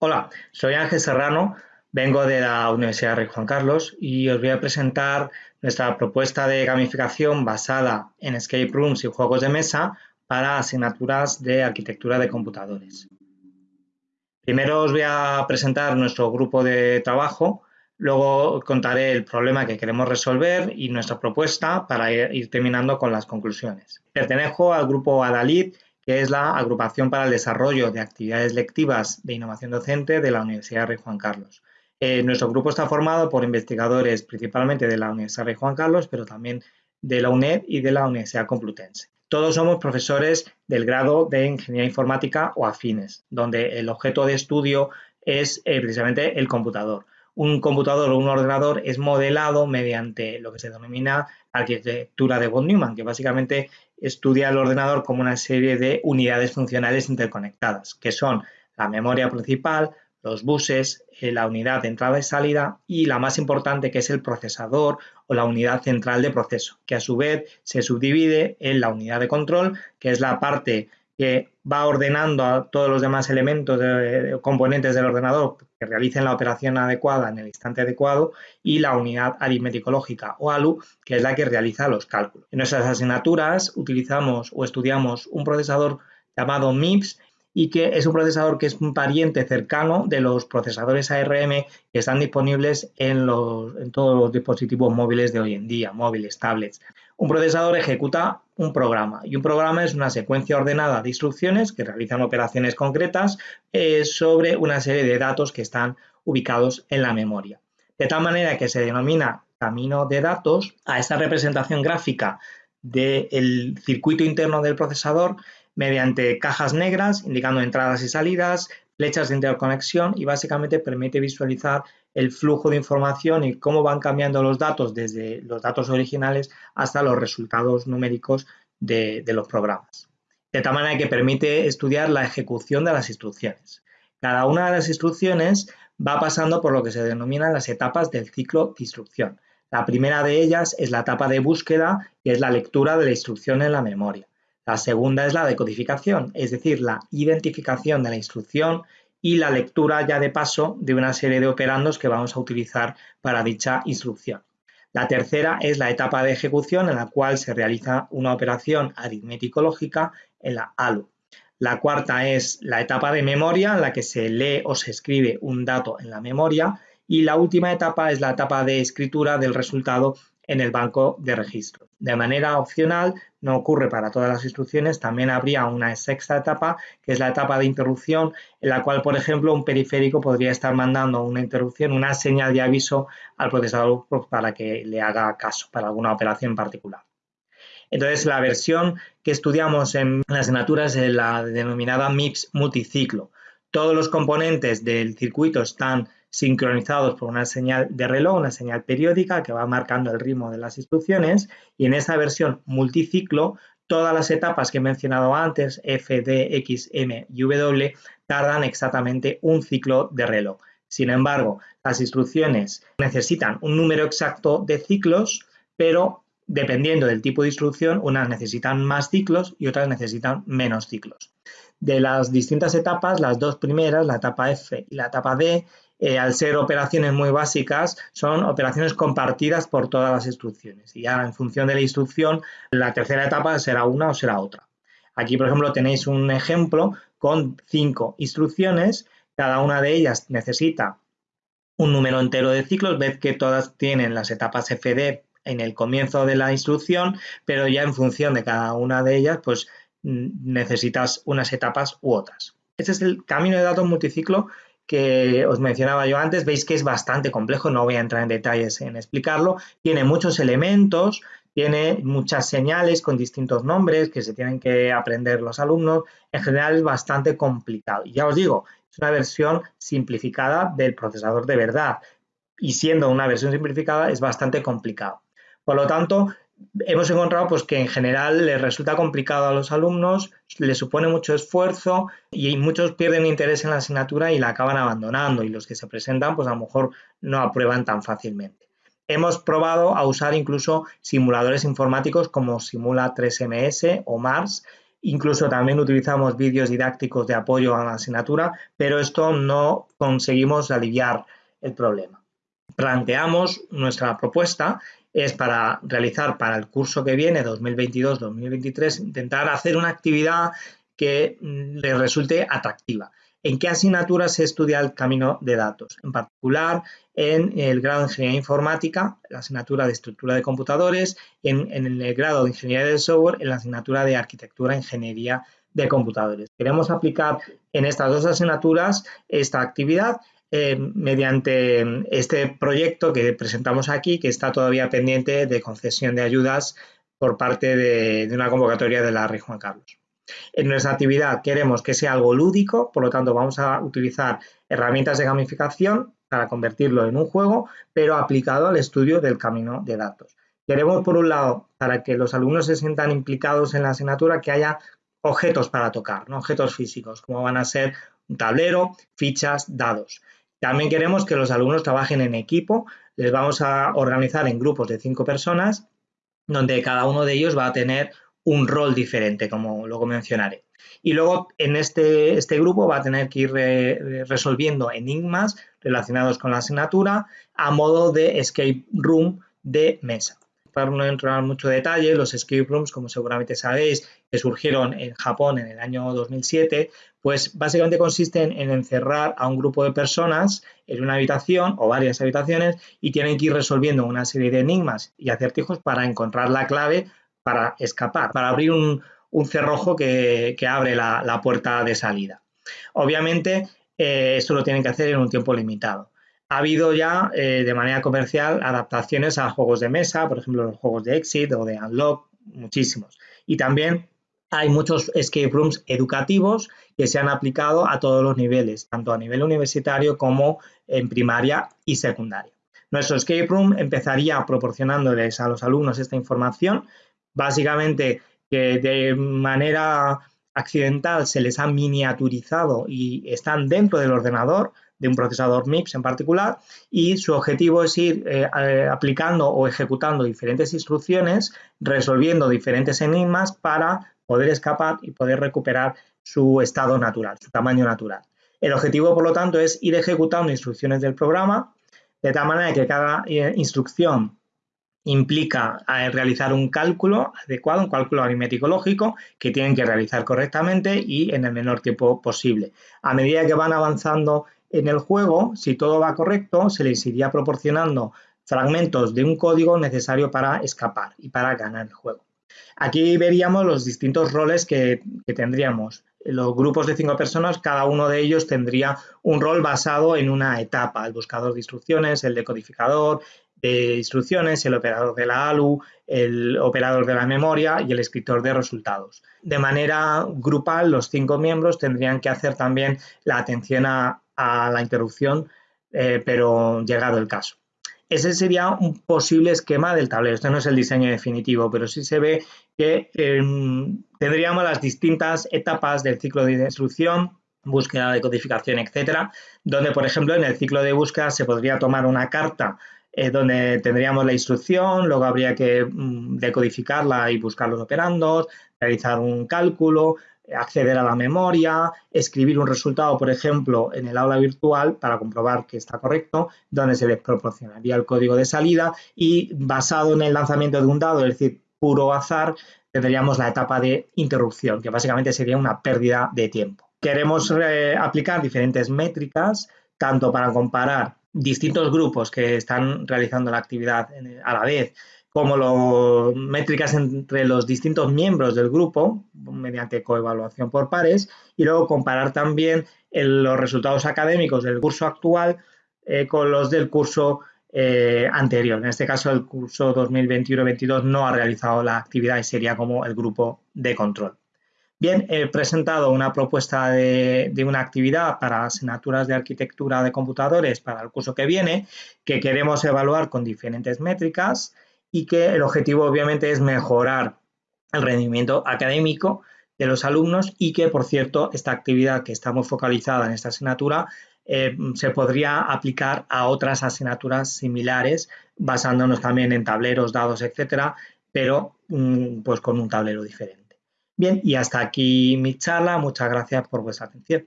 Hola, soy Ángel Serrano, vengo de la Universidad Rey Juan Carlos y os voy a presentar nuestra propuesta de gamificación basada en escape rooms y juegos de mesa para asignaturas de arquitectura de computadores. Primero os voy a presentar nuestro grupo de trabajo, luego contaré el problema que queremos resolver y nuestra propuesta para ir terminando con las conclusiones. Pertenezco al grupo Adalid que es la Agrupación para el Desarrollo de Actividades Lectivas de Innovación Docente de la Universidad Rey Juan Carlos. Eh, nuestro grupo está formado por investigadores principalmente de la Universidad Rey Juan Carlos, pero también de la UNED y de la Universidad Complutense. Todos somos profesores del grado de Ingeniería Informática o afines, donde el objeto de estudio es eh, precisamente el computador. Un computador o un ordenador es modelado mediante lo que se denomina arquitectura de von Neumann, que básicamente estudia el ordenador como una serie de unidades funcionales interconectadas, que son la memoria principal, los buses, eh, la unidad de entrada y salida y la más importante que es el procesador o la unidad central de proceso, que a su vez se subdivide en la unidad de control, que es la parte que va ordenando a todos los demás elementos de, componentes del ordenador que realicen la operación adecuada en el instante adecuado y la unidad aritmético-lógica o ALU, que es la que realiza los cálculos. En nuestras asignaturas utilizamos o estudiamos un procesador llamado MIPS y que es un procesador que es un pariente cercano de los procesadores ARM que están disponibles en, en todos los dispositivos móviles de hoy en día, móviles, tablets. Un procesador ejecuta un programa y un programa es una secuencia ordenada de instrucciones que realizan operaciones concretas eh, sobre una serie de datos que están ubicados en la memoria. De tal manera que se denomina camino de datos a esta representación gráfica del circuito interno del procesador mediante cajas negras indicando entradas y salidas, flechas de interconexión y básicamente permite visualizar el flujo de información y cómo van cambiando los datos desde los datos originales hasta los resultados numéricos de, los programas. De tal manera que permite estudiar la ejecución de las instrucciones. Cada una de las instrucciones va pasando por lo que se denominan las etapas del ciclo de instrucción. La primera de ellas es la etapa de búsqueda, que es la lectura de la instrucción en la memoria. La segunda es la decodificación, es decir, la identificación de la instrucción y la lectura ya de paso de una serie de operandos que vamos a utilizar para dicha instrucción. La tercera es la etapa de ejecución en la cual se realiza una operación aritmético-lógica en la ALU. La cuarta es la etapa de memoria en la que se lee o se escribe un dato en la memoria y la última etapa es la etapa de escritura del resultado en el banco de registro. De manera opcional, no ocurre para todas las instrucciones, también habría una sexta etapa, que es la etapa de interrupción, en la cual, por ejemplo, un periférico podría estar mandando una interrupción, una señal de aviso al procesador para que le haga caso para alguna operación particular. Entonces, la versión que estudiamos en las asignaturas es la denominada MIPS multiciclo. Todos los componentes del circuito están sincronizados por una señal de reloj, una señal periódica que va marcando el ritmo de las instrucciones y en esta versión multiciclo todas las etapas que he mencionado antes, F, D, X, M y W, tardan exactamente un ciclo de reloj. Sin embargo, las instrucciones necesitan un número exacto de ciclos, pero dependiendo del tipo de instrucción, unas necesitan más ciclos y otras necesitan menos ciclos. De las distintas etapas, las dos primeras, la etapa F y la etapa D, eh, al ser operaciones muy básicas, son operaciones compartidas por todas las instrucciones. Y ya en función de la instrucción, la tercera etapa será una o será otra. Aquí, por ejemplo, tenéis un ejemplo con cinco instrucciones. Cada una de ellas necesita un número entero de ciclos. Ved que todas tienen las etapas FD en el comienzo de la instrucción, pero ya en función de cada una de ellas, pues necesitas unas etapas u otras. Este es el camino de datos multiciclo que os mencionaba yo antes, veis que es bastante complejo, no voy a entrar en detalles en explicarlo, tiene muchos elementos, tiene muchas señales con distintos nombres que se tienen que aprender los alumnos, en general es bastante complicado. Y ya os digo, es una versión simplificada del procesador de verdad y siendo una versión simplificada es bastante complicado. Por lo tanto, hemos encontrado pues, que en general les resulta complicado a los alumnos, les supone mucho esfuerzo y muchos pierden interés en la asignatura y la acaban abandonando y los que se presentan pues a lo mejor no aprueban tan fácilmente. Hemos probado a usar incluso simuladores informáticos como Simula 3MS o MARS Incluso también utilizamos vídeos didácticos de apoyo a la asignatura, pero esto no conseguimos aliviar el problema. Planteamos nuestra propuesta es para realizar para el curso que viene, 2022-2023, intentar hacer una actividad que mm, le resulte atractiva. ¿En qué asignaturas se estudia el camino de datos? En particular, en el grado de Ingeniería Informática, la asignatura de Estructura de Computadores, en, en el grado de Ingeniería de Software, en la asignatura de Arquitectura e Ingeniería de Computadores. Queremos aplicar en estas dos asignaturas esta actividad eh, mediante este proyecto que presentamos aquí, que está todavía pendiente de concesión de ayudas por parte de, una convocatoria de la Rey Juan Carlos. En nuestra actividad queremos que sea algo lúdico, por lo tanto vamos a utilizar herramientas de gamificación para convertirlo en un juego, pero aplicado al estudio del camino de datos. Queremos, por un lado, para que los alumnos se sientan implicados en la asignatura, que haya objetos para tocar, objetos físicos, como van a ser un tablero, fichas, dados. También queremos que los alumnos trabajen en equipo. Les vamos a organizar en grupos de cinco personas, donde cada uno de ellos va a tener un rol diferente, como luego mencionaré. Y luego en este, este grupo va a tener que ir resolviendo enigmas relacionados con la asignatura a modo de escape room de mesa no entrar en mucho detalle, los escape rooms, como seguramente sabéis, que surgieron en Japón en el año 2007, pues básicamente consisten en encerrar a un grupo de personas en una habitación o varias habitaciones y tienen que ir resolviendo una serie de enigmas y acertijos para encontrar la clave para escapar, para abrir un, cerrojo que, abre la, puerta de salida. Obviamente, eh, esto lo tienen que hacer en un tiempo limitado. Ha habido ya eh, de manera comercial adaptaciones a juegos de mesa, por ejemplo los juegos de Exit o de Unlock, muchísimos. Y también hay muchos escape rooms educativos que se han aplicado a todos los niveles, tanto a nivel universitario como en primaria y secundaria. Nuestro escape room empezaría proporcionándoles a los alumnos esta información, básicamente que de manera accidental se les ha miniaturizado y están dentro del ordenador, de un procesador MIPS en particular y su objetivo es ir eh, eh, aplicando o ejecutando diferentes instrucciones, resolviendo diferentes enigmas para poder escapar y poder recuperar su estado natural, su tamaño natural. El objetivo, por lo tanto, es ir ejecutando instrucciones del programa de tal manera que cada eh, instrucción implica realizar un cálculo adecuado, un cálculo aritmético lógico que tienen que realizar correctamente y en el menor tiempo posible. A medida que van avanzando en el juego, si todo va correcto, se les iría proporcionando fragmentos de un código necesario para escapar y para ganar el juego. Aquí veríamos los distintos roles que, tendríamos. Los grupos de cinco personas, cada uno de ellos tendría un rol basado en una etapa, el buscador de instrucciones, el decodificador de instrucciones, el operador de la ALU, el operador de la memoria y el escritor de resultados. De manera grupal, los cinco miembros tendrían que hacer también la atención a, a la interrupción, eh, pero llegado el caso. Ese sería un posible esquema del tablero. Este no es el diseño definitivo, pero sí se ve que em, tendríamos las distintas etapas del ciclo de instrucción, búsqueda de codificación, etcétera, donde, por ejemplo, en el ciclo de búsqueda se podría tomar una carta eh, donde tendríamos la instrucción, luego habría que mm, decodificarla y buscar los operandos, realizar un cálculo, acceder a la memoria, escribir un resultado, por ejemplo, en el aula virtual para comprobar que está correcto, donde se les proporcionaría el código de salida y basado en el lanzamiento de un dado, es decir, puro azar, tendríamos la etapa de interrupción, que básicamente sería una pérdida de tiempo. Queremos eh, aplicar diferentes métricas, tanto para comparar distintos grupos que están realizando la actividad a la vez, como las métricas entre los distintos miembros del grupo mediante coevaluación por pares y luego comparar también los resultados académicos del curso actual eh, con los del curso eh, anterior. En este caso, el curso 2021-22 no ha realizado la actividad y sería como el grupo de control. Bien, he presentado una propuesta de, de, una actividad para asignaturas de arquitectura de computadores para el curso que viene, que queremos evaluar con diferentes métricas y que el objetivo obviamente es mejorar el rendimiento académico de los alumnos y que, por cierto, esta actividad que estamos focalizada en esta asignatura eh, se podría aplicar a otras asignaturas similares, basándonos también en tableros, dados, etcétera, pero mm, pues con un tablero diferente. Bien, y hasta aquí mi charla. Muchas gracias por vuestra atención.